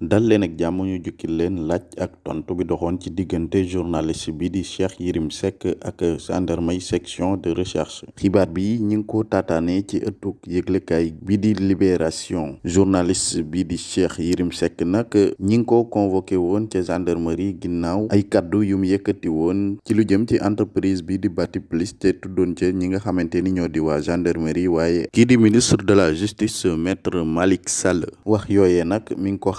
dal leen ak jàmm ñu jukkil leen laaj ak tontu bi doxoon ci diggante journaliste bi di Cheikh Yérim Seck ak gendarmerie section de recherche. Xibaar bi ñi ngi ko taataane ci ëttug yëglekaay bi di libération. Journaliste bi di Cheikh Yérim Seck nag ñi ngi ko convoqué woon ca gendarmerie ginnaaw ay kaddu yu mu yëkkati woon ci lu jëm ci entreprise bi di Batiplus te tuddoon ca ñi nga xamante ni ñoo di waa gendarmerie waaye kii di ministre de la justice maître Malick Sall. Wax yooyee nag mi ngi ko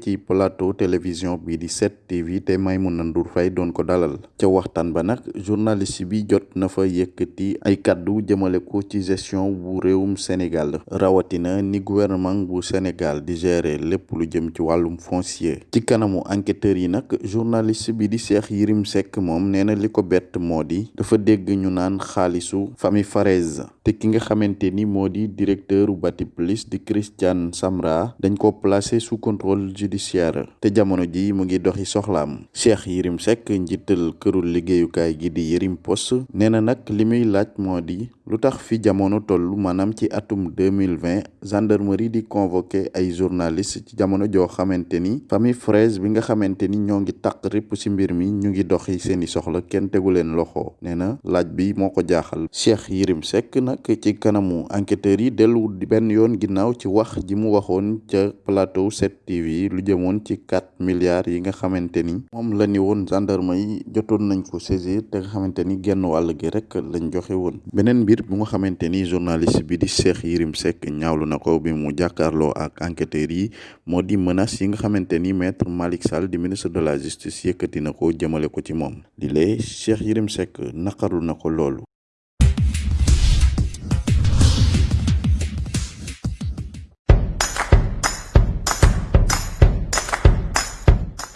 ci plateau télévision bi di 7TV te Maimouna Ndour Faye doon ko dalal. Ca waxtaan ba nag journaliste bi jot na fa yëkkati ay kaddu jëmale ko ci gestion bu réewum Sénégal. Rawatina ni gouvernement bu Sénégal di gérer lépp lu jëm ci wàllum foncier. Ci kanamu enquêteurs yi nag journaliste bi di Cheikh Yérim Seck moom nee na li moo di dafa dégg ñu naan xaalisu famille Farès te ki nga xamante ni moo di directeur di Christian Samra dañ ko placé sous contrôle judiciaire. Te jamono ji mu ngi doxi soxlaam. Cheikh Yérim Seck njiital kërul liggéeyukaay gi di Yérim Post nee na nag li muy laaj moo di lu tax fi jamono toll maanaam ci atum 2020 gendarmerie di convoqué ay journaliste ci jamono joo xamante ni famille Fraise bi nga xamante ni ñoo ngi ci mbir mi ñu ngi doxi seeni soxla kenn tegu leen loxo. Nee na laaj bi moo ko jaaxal. Cheikh Yérim Seck nag ci kanamu enquêteurs yi dellu benn yoon ginnaaw ci wax ji mu waxoon ca plateau 7TV lu jëmoon ci quatre milliards yi nga xamante ni moom la ni woon gendarme yi jotoon nañ ko saisir te nga xamante ni genn wàll gi rek lañ joxe woon. Beneen mbir bu nga xamante ni journaliste bi di Cheikh Yérim Seck ñaawlu na ko bi mu jàkkaarloo ak enquêteurs yi moo di menace yi nga xamante ni maître Malick Sall di ministre de la justice yëkkati na ko jëmale ko ci moom. Yérim Seck naqarlu na ko loolu